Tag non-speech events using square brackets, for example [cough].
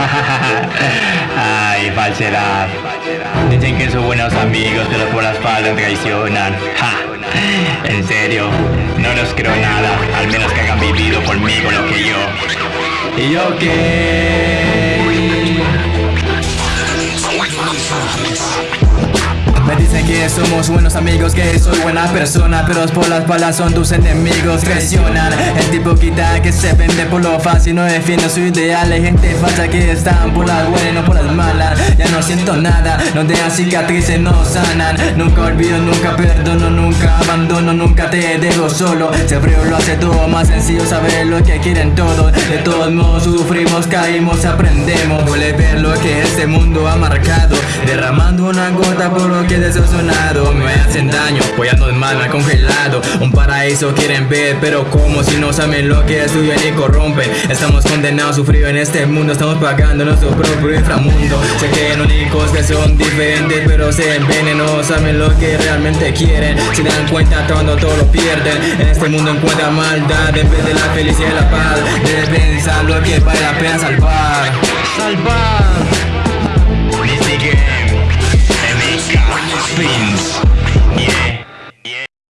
[laughs] Ay, falsedad. Dicen que son buenos amigos, pero por la espalda traicionan. Ja. En serio, no los creo nada, al menos que hayan vivido conmigo lo que yo. ¿Y yo qué? Que somos buenos amigos, que soy buena persona Pero por las balas son tus enemigos, presionan El tipo quita que se vende por lo fácil No define su ideal, hay gente falsa que están por las buenas no por las malas. Ya no siento nada, no dejan cicatrices, no sanan. Nunca olvido, nunca perdono, nunca abandono Nunca te dejo solo, siempre lo hace todo más sencillo Saber lo que quieren todos, de todos modos sufrimos, caímos, aprendemos. Duele ver lo que este mundo ha marcado Derramando una gota por lo que decepcionado Me hacen daño, apoyando el mal, me congelado. Un paraíso quieren ver, pero como si no saben lo que estudian y corrompen. Estamos condenados a sufrir en este mundo. Estamos pagando nuestro propio inframundo. Que hay únicos que son diferentes Pero se ven no saben lo que realmente quieren. Se dan cuenta cuando todo lo pierden. En este mundo encuentran maldad En vez de la felicidad y la paz. Debes pensar lo que vale la pena Salvar